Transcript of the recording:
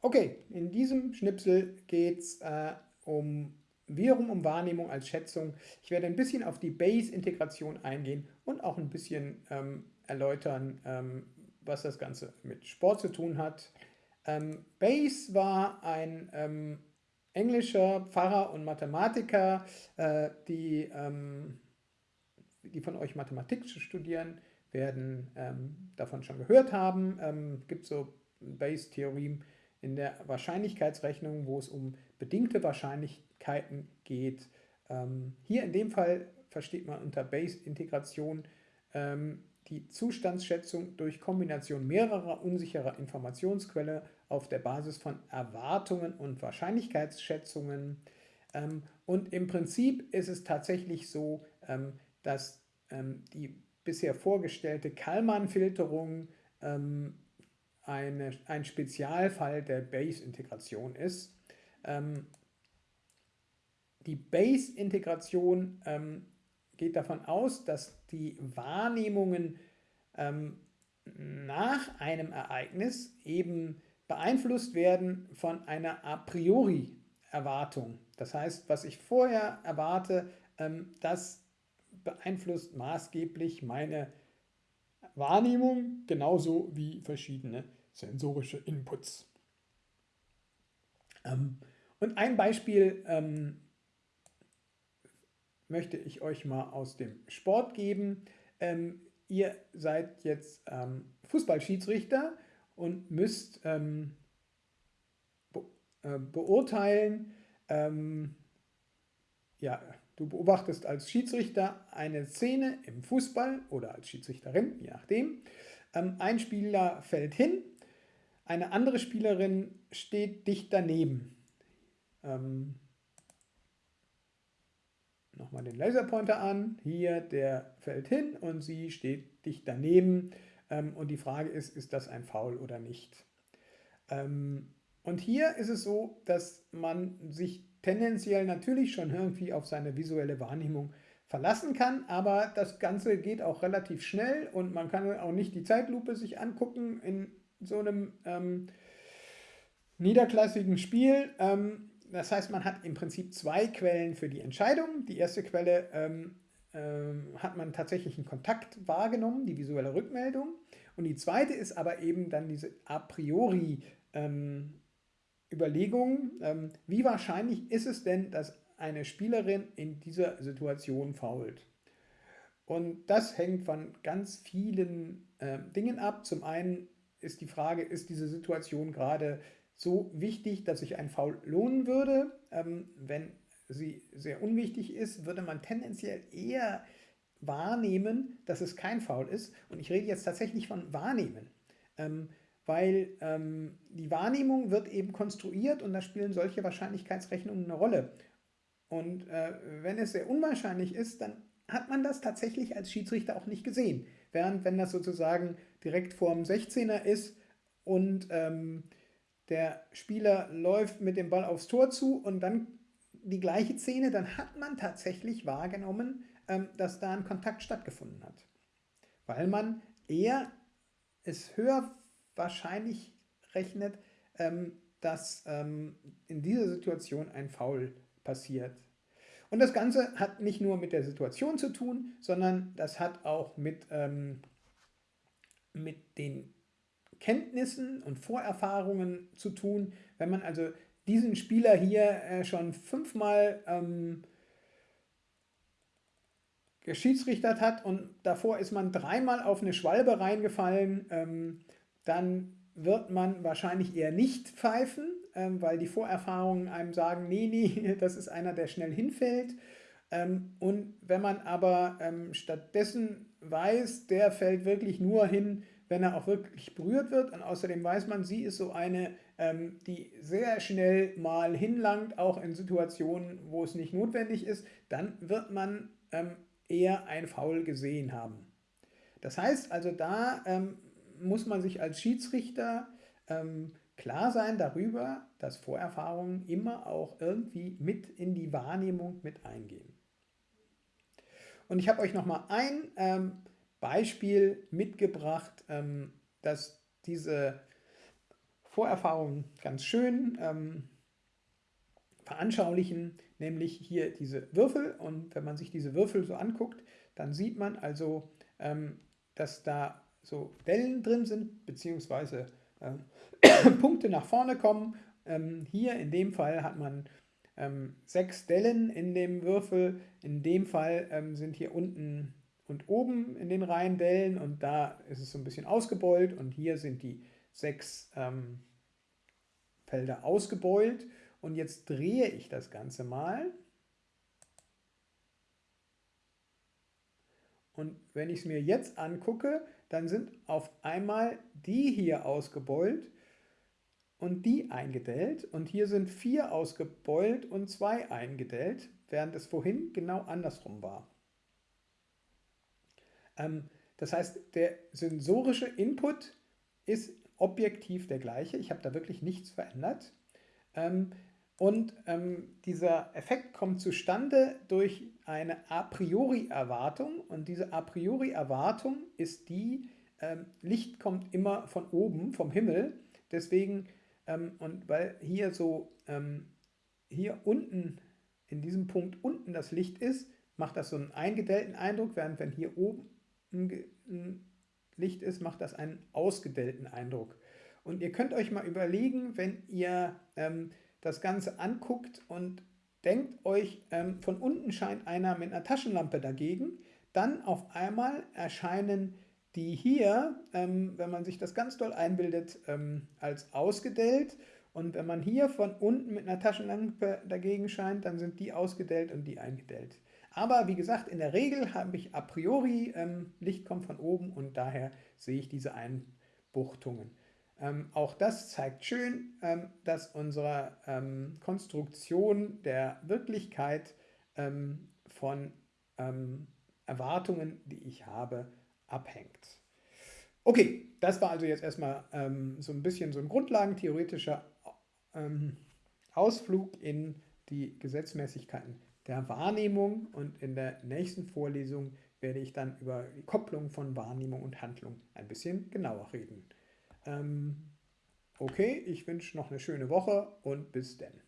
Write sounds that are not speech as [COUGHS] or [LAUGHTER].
Okay, in diesem Schnipsel geht es äh, um wiederum um Wahrnehmung als Schätzung. Ich werde ein bisschen auf die Base-Integration eingehen und auch ein bisschen ähm, erläutern, ähm, was das Ganze mit Sport zu tun hat. Ähm, Bayes war ein ähm, englischer Pfarrer und Mathematiker, äh, die, ähm, die von euch Mathematik studieren, werden ähm, davon schon gehört haben. Ähm, gibt so Bayes-Theorem in der Wahrscheinlichkeitsrechnung, wo es um bedingte Wahrscheinlichkeiten geht. Ähm, hier in dem Fall versteht man unter Bayes-Integration ähm, die Zustandsschätzung durch Kombination mehrerer unsicherer Informationsquellen auf der Basis von Erwartungen und Wahrscheinlichkeitsschätzungen. Ähm, und im Prinzip ist es tatsächlich so, ähm, dass ähm, die bisher vorgestellte Kalman-Filterung eine, ein Spezialfall der Base-Integration ist. die Base-Integration geht davon aus, dass die Wahrnehmungen ähm, nach einem Ereignis eben beeinflusst werden von einer a priori Erwartung. Das heißt, was ich vorher erwarte, ähm, das beeinflusst maßgeblich meine Wahrnehmung, genauso wie verschiedene sensorische Inputs. Ähm, und ein Beispiel ähm, möchte ich euch mal aus dem Sport geben. Ähm, ihr seid jetzt ähm, Fußballschiedsrichter und müsst ähm, be äh, beurteilen, ähm, ja, du beobachtest als Schiedsrichter eine Szene im Fußball oder als Schiedsrichterin, je nachdem. Ähm, ein Spieler fällt hin, eine andere Spielerin steht dicht daneben. Ähm, nochmal den Laserpointer an. Hier, der fällt hin und sie steht dicht daneben. Ähm, und die Frage ist, ist das ein Foul oder nicht? Ähm, und hier ist es so, dass man sich tendenziell natürlich schon irgendwie auf seine visuelle Wahrnehmung verlassen kann, aber das Ganze geht auch relativ schnell und man kann auch nicht die Zeitlupe sich angucken in so einem ähm, niederklassigen Spiel. Ähm, das heißt, man hat im Prinzip zwei Quellen für die Entscheidung. Die erste Quelle ähm, ähm, hat man tatsächlich einen Kontakt wahrgenommen, die visuelle Rückmeldung. Und die zweite ist aber eben dann diese a priori ähm, Überlegung, ähm, wie wahrscheinlich ist es denn, dass eine Spielerin in dieser Situation fault. Und das hängt von ganz vielen äh, Dingen ab. Zum einen ist die Frage, ist diese Situation gerade so wichtig, dass sich ein Foul lohnen würde. Ähm, wenn sie sehr unwichtig ist, würde man tendenziell eher wahrnehmen, dass es kein Foul ist. Und ich rede jetzt tatsächlich von wahrnehmen. Ähm, weil ähm, die Wahrnehmung wird eben konstruiert und da spielen solche Wahrscheinlichkeitsrechnungen eine Rolle. Und äh, wenn es sehr unwahrscheinlich ist, dann hat man das tatsächlich als Schiedsrichter auch nicht gesehen. Während wenn das sozusagen direkt vor dem 16er ist und ähm, der Spieler läuft mit dem Ball aufs Tor zu und dann die gleiche Szene, dann hat man tatsächlich wahrgenommen, ähm, dass da ein Kontakt stattgefunden hat. Weil man eher es höher wahrscheinlich rechnet, ähm, dass ähm, in dieser Situation ein Foul passiert. Und das Ganze hat nicht nur mit der Situation zu tun, sondern das hat auch mit, mit den Kenntnissen und Vorerfahrungen zu tun. Wenn man also diesen Spieler hier äh, schon fünfmal ähm, geschiedsrichtert hat und davor ist man dreimal auf eine Schwalbe reingefallen, ähm, dann wird man wahrscheinlich eher nicht pfeifen, ähm, weil die Vorerfahrungen einem sagen, nee, nee, [LAUGHS] das ist einer, der schnell hinfällt. Ähm, und wenn man aber ähm, stattdessen weiß, der fällt wirklich nur hin, wenn er auch wirklich berührt wird. Und außerdem weiß man, sie ist so eine, ähm, die sehr schnell mal hinlangt, auch in Situationen, wo es nicht notwendig ist, dann wird man ähm, eher ein Foul gesehen haben. Das heißt also, da ähm, muss man sich als Schiedsrichter ähm, klar sein darüber, dass Vorerfahrungen immer auch irgendwie mit in die Wahrnehmung mit eingehen. Und ich habe euch nochmal ein ähm, Beispiel mitgebracht, ähm, dass diese Vorerfahrung ganz schön ähm, veranschaulichen, nämlich hier diese Würfel. Und wenn man sich diese Würfel so anguckt, dann sieht man also, ähm, dass da so Dellen drin sind, beziehungsweise [COUGHS] Punkte nach vorne kommen. Ähm, hier in dem Fall hat man ähm, sechs Dellen in dem Würfel. In dem Fall ähm, sind hier unten und oben in den Reihen Dellen und da ist es so ein bisschen ausgebeult und hier sind die sechs ähm, Felder ausgebeult. Und jetzt drehe ich das Ganze mal. Und wenn ich es mir jetzt angucke, dann sind auf einmal die hier ausgebeult und die eingedellt. Und hier sind vier ausgebeult und zwei eingedellt, während es vorhin genau andersrum war. Ähm, das heißt, der sensorische Input ist objektiv der gleiche. Ich habe da wirklich nichts verändert. Ähm, und ähm, dieser Effekt kommt zustande durch eine a priori Erwartung. Und diese a priori Erwartung ist die, ähm, Licht kommt immer von oben, vom Himmel. Deswegen, ähm, und weil hier so, ähm, hier unten, in diesem Punkt unten das Licht ist, macht das so einen eingedellten Eindruck, während wenn hier oben ein Licht ist, macht das einen ausgedellten Eindruck. Und ihr könnt euch mal überlegen, wenn ihr ähm, das Ganze anguckt und denkt euch, ähm, von unten scheint einer mit einer Taschenlampe dagegen, dann auf einmal erscheinen die hier, ähm, wenn man sich das ganz doll einbildet, ähm, als ausgedellt. Und wenn man hier von unten mit einer Taschenlampe dagegen scheint, dann sind die ausgedellt und die eingedellt. Aber wie gesagt, in der Regel habe ich a priori, ähm, Licht kommt von oben und daher sehe ich diese Einbuchtungen. Ähm, auch das zeigt schön, ähm, dass unsere ähm, Konstruktion der Wirklichkeit ähm, von ähm, Erwartungen, die ich habe, abhängt. Okay, das war also jetzt erstmal ähm, so ein bisschen so ein grundlagentheoretischer Ausflug in die Gesetzmäßigkeiten der Wahrnehmung und in der nächsten Vorlesung werde ich dann über die Kopplung von Wahrnehmung und Handlung ein bisschen genauer reden. Ähm, okay, ich wünsche noch eine schöne Woche und bis dann.